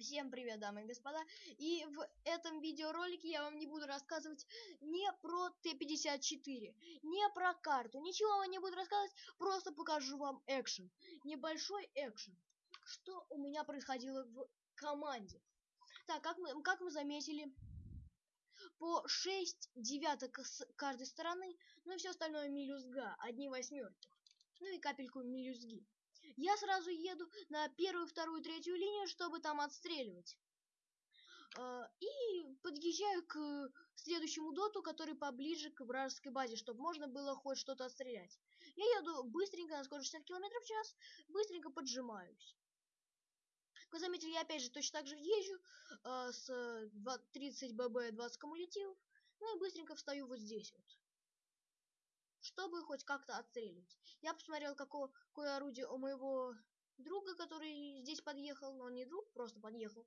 Всем привет, дамы и господа! И в этом видеоролике я вам не буду рассказывать не про Т-54, не про карту, ничего вам не буду рассказывать, просто покажу вам экшен. Небольшой экшен. Что у меня происходило в команде. Так, как мы, как мы заметили, по 6 девяток с каждой стороны, ну и все остальное мелюзга, одни восьмерки. Ну и капельку мелюзги я сразу еду на первую, вторую, третью линию, чтобы там отстреливать. А, и подъезжаю к следующему доту, который поближе к вражеской базе, чтобы можно было хоть что-то отстрелять. Я еду быстренько на скорость 60 км в час, быстренько поджимаюсь. Как вы заметили, я опять же точно так же езжу э, с 30 ББ 20 кумулятивов, ну и быстренько встаю вот здесь вот чтобы хоть как-то отстреливать. Я посмотрел, какое, орудие у моего друга, который здесь подъехал, но он не друг, просто подъехал.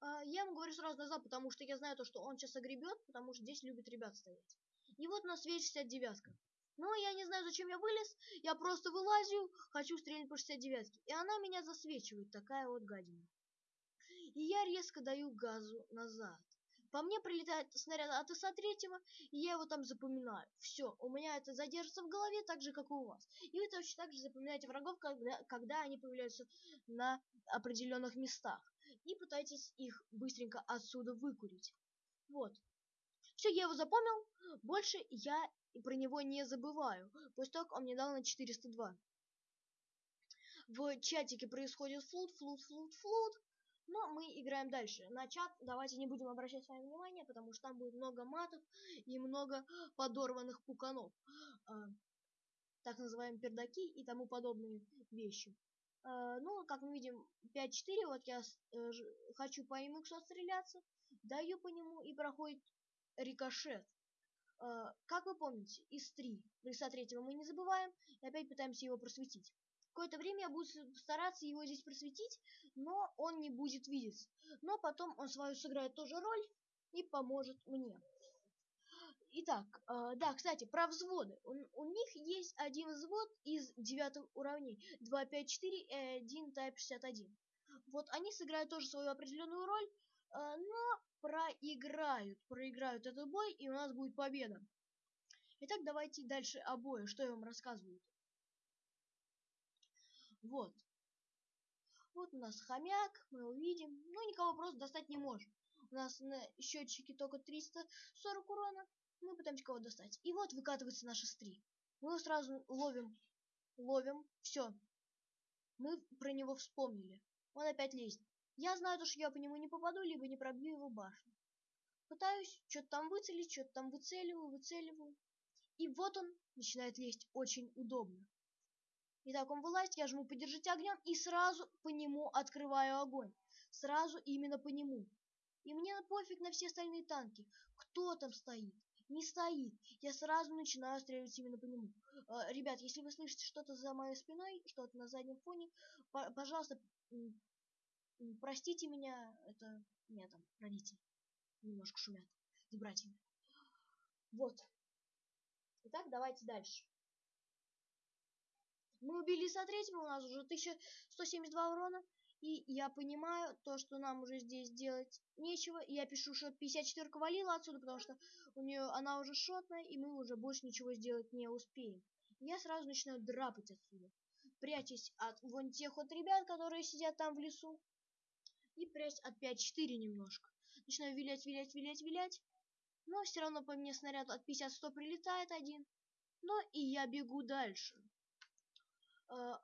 А, я ему говорю сразу назад, потому что я знаю то, что он сейчас огребет, потому что здесь любят ребят стоять. И вот у нас весь 69 -ка. Но я не знаю, зачем я вылез, я просто вылазю, хочу стрелять по 69 -ке. И она меня засвечивает, такая вот гадина. И я резко даю газу назад. По мне прилетает снаряд от ИСа-3, и я его там запоминаю. Все, у меня это задержится в голове так же, как и у вас. И вы точно так же запоминаете врагов, когда, когда они появляются на определенных местах. И пытаетесь их быстренько отсюда выкурить. Вот. Все, я его запомнил. Больше я про него не забываю. После того, он мне дал на 402. В чатике происходит флут, флут, флут, флут. Но мы играем дальше. На чат давайте не будем обращать с вами внимание, потому что там будет много матов и много подорванных пуканов. Э, так называемые пердаки и тому подобные вещи. Э, ну, как мы видим, 5-4, вот я э, хочу по MX отстреляться, даю по нему и проходит рикошет. Э, как вы помните, из 3, риса третьего мы не забываем, и опять пытаемся его просветить. Какое-то время я буду стараться его здесь просветить, но он не будет видеться. Но потом он свою сыграет тоже роль и поможет мне. Итак, э, да, кстати, про взводы. У, у них есть один взвод из девятых уровней. 2, 5, 4 и один Type 61. Вот они сыграют тоже свою определенную роль, э, но проиграют. Проиграют этот бой, и у нас будет победа. Итак, давайте дальше обои. Что я вам рассказываю? Вот. Вот у нас хомяк, мы увидим. Ну, никого просто достать не можем. У нас на счетчике только 340 урона. Мы пытаемся кого достать. И вот выкатывается наша стри. Мы его сразу ловим. Ловим. Все. Мы про него вспомнили. Он опять лезет. Я знаю то, что я по нему не попаду, либо не пробью его башню. Пытаюсь что-то там выцелить, что-то там выцеливаю, выцеливаю. И вот он начинает лезть очень удобно. Итак, он вылазит, я жму «Подержите огнем» и сразу по нему открываю огонь. Сразу именно по нему. И мне пофиг на все остальные танки. Кто там стоит? Не стоит. Я сразу начинаю стреливать именно по нему. Э, ребят, если вы слышите что-то за моей спиной, что-то на заднем фоне, пожалуйста, простите меня. Это меня там родители немножко шумят с братьями. Вот. Итак, давайте дальше. Мы убили со третьего, у нас уже 1172 урона. И я понимаю то, что нам уже здесь делать нечего. Я пишу, что 54 валила отсюда, потому что у нее она уже шотная, и мы уже больше ничего сделать не успеем. Я сразу начинаю драпать отсюда. Прячась от вон тех вот ребят, которые сидят там в лесу. И прячь от 5-4 немножко. Начинаю вилять, вилять, вилять, вилять. Но все равно по мне снаряд от 50-100 прилетает один. Но и я бегу дальше. Э,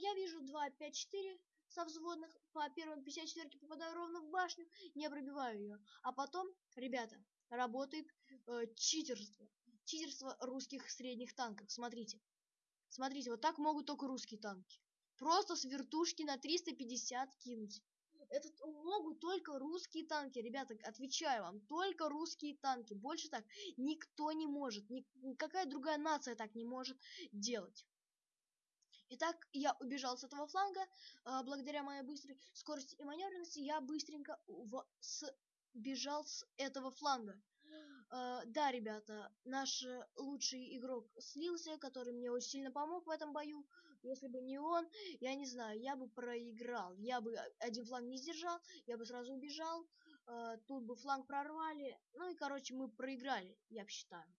я вижу 2, 5, 4 со взводных. По первым 54 попадаю ровно в башню, не пробиваю ее. А потом, ребята, работает э, читерство. Читерство русских средних танков. Смотрите. Смотрите, вот так могут только русские танки. Просто с вертушки на 350 кинуть. Это могут только русские танки, ребята, отвечаю вам, только русские танки. Больше так никто не может, никакая другая нация так не может делать. Итак, я убежал с этого фланга. А, благодаря моей быстрой скорости и маневренности я быстренько в... с... этого фланга. Uh, да, ребята, наш лучший игрок слился, который мне очень сильно помог в этом бою, Если бы не он, я не знаю, я бы проиграл. Я бы один фланг не сдержал, я бы сразу убежал. Э, тут бы фланг прорвали. Ну и, короче, мы проиграли, я считаю.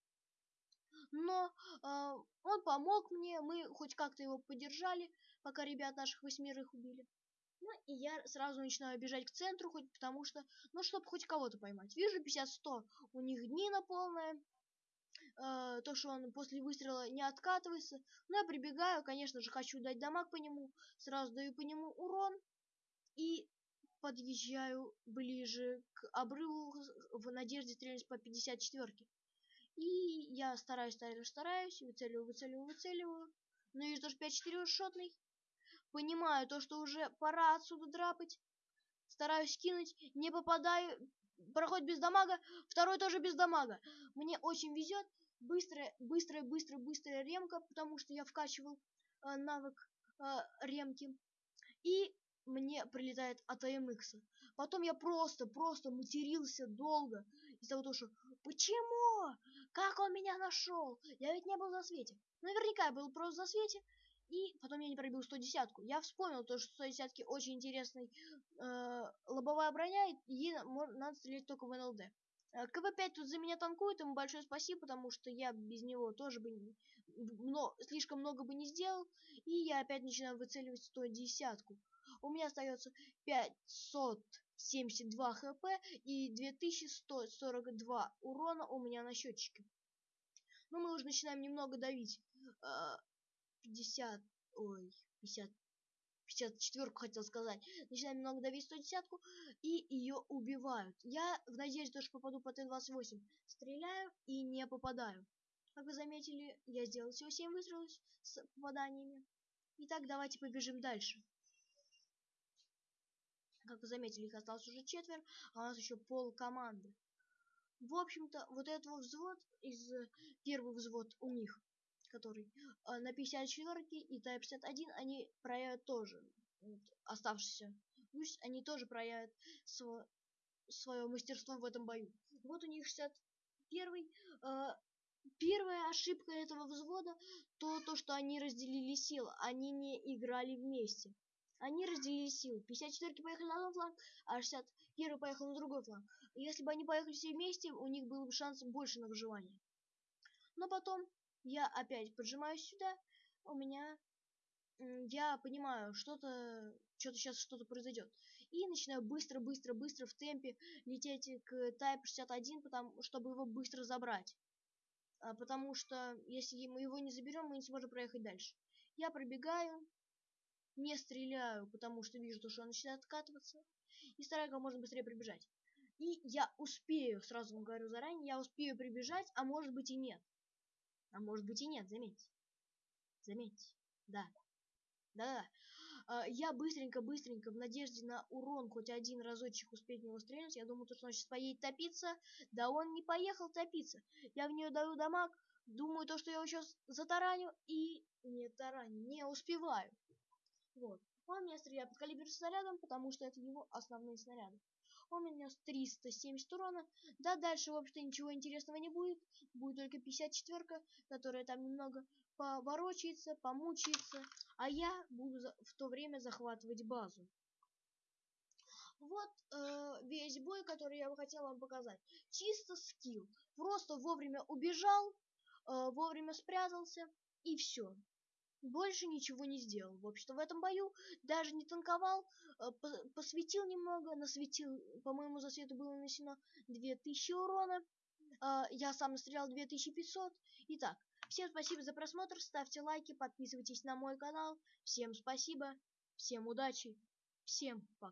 Но э, он помог мне, мы хоть как-то его поддержали, пока ребят наших восьмерых убили. Ну, и я сразу начинаю бежать к центру, хоть потому что, ну, чтобы хоть кого-то поймать. Вижу 50-100, у них днина полная, э, то, что он после выстрела не откатывается. Ну, я прибегаю, конечно же, хочу дать дамаг по нему, сразу даю по нему урон и подъезжаю ближе к обрыву в надежде стрелять по 54-ке. И я стараюсь, стараюсь, стараюсь, выцеливаю, выцеливаю, выцеливаю. Ну и что ж 5-4 шотный. Понимаю то, что уже пора отсюда драпать. Стараюсь кинуть, не попадаю. Проходит без дамага, второй тоже без дамага. Мне очень везет. Быстрая, быстрая, быстрая, быстрая ремка, потому что я вкачивал э, навык э, ремки. И мне прилетает от АМХ. Потом я просто, просто матерился долго из-за того, что почему? Как он меня нашел? Я ведь не был на свете. Наверняка я был просто на свете. И потом я не пробил 110-ку. Я вспомнил то, что 110-ки очень интересный э, лобовая броня, и ей надо стрелять только в НЛД. Э, КВ-5 тут за меня танкует, ему большое спасибо, потому что я без него тоже бы но, слишком много бы не сделал. И я опять начинаю выцеливать 110-ку. У меня остается 572 хп и 2142 урона у меня на счетчике. Ну, мы уже начинаем немного давить. Э, 50, ой, 50, 54 хотел сказать. Начинаем немного давить 110 и ее убивают. Я в надежде, что попаду по Т-28, стреляю и не попадаю. Как вы заметили, я сделал всего 7 выстрелов с попаданиями. Итак, давайте побежим дальше. Как вы заметили, их осталось уже четверо, а у нас еще пол команды. В общем-то, вот этот взвод из первый взвод у них который э, на 54 и Type 61, они проявят тоже оставшиеся. Пусть они тоже проявят сво свое мастерство в этом бою. Вот у них 61 э, первая ошибка этого взвода то, то, что они разделили силы, они не играли вместе. Они разделили силы. 54 поехали на один фланг, а 61 поехал на другой фланг. Если бы они поехали все вместе, у них был бы шанс больше на выживание. Но потом я опять поджимаюсь сюда, у меня, я понимаю, что-то, что-то сейчас что-то произойдет. И начинаю быстро, быстро, быстро в темпе лететь к Type 61, потому, чтобы его быстро забрать. А, потому что если мы его не заберем, мы не сможем проехать дальше. Я пробегаю, не стреляю, потому что вижу, что он начинает откатываться. И стараюсь как можно быстрее прибежать. И я успею, сразу вам говорю заранее, я успею прибежать, а может быть и нет. А может быть и нет, заметьте. Заметьте. Да. Да-да. А, я быстренько-быстренько, в надежде на урон хоть один разочек успеть него стрельнуть, я думаю, что он сейчас поедет топиться. Да он не поехал топиться. Я в нее даю дамаг, думаю, то, что я его сейчас затараню, и не тараню, не успеваю. Вот. Он меня стреляет под калибр снарядом, потому что это его основные снаряды. Он нанес 370 урона. Да, дальше, в общем-то, ничего интересного не будет. Будет только 54 которая там немного поворочается, помучается. А я буду в то время захватывать базу. Вот э, весь бой, который я бы хотел вам показать. Чисто скилл. Просто вовремя убежал, э, вовремя спрятался и все больше ничего не сделал. В общем-то, в этом бою даже не танковал, э, посветил немного, насветил, по-моему, за свету было нанесено 2000 урона. Э, я сам настрелял 2500. Итак, всем спасибо за просмотр, ставьте лайки, подписывайтесь на мой канал. Всем спасибо, всем удачи, всем пока.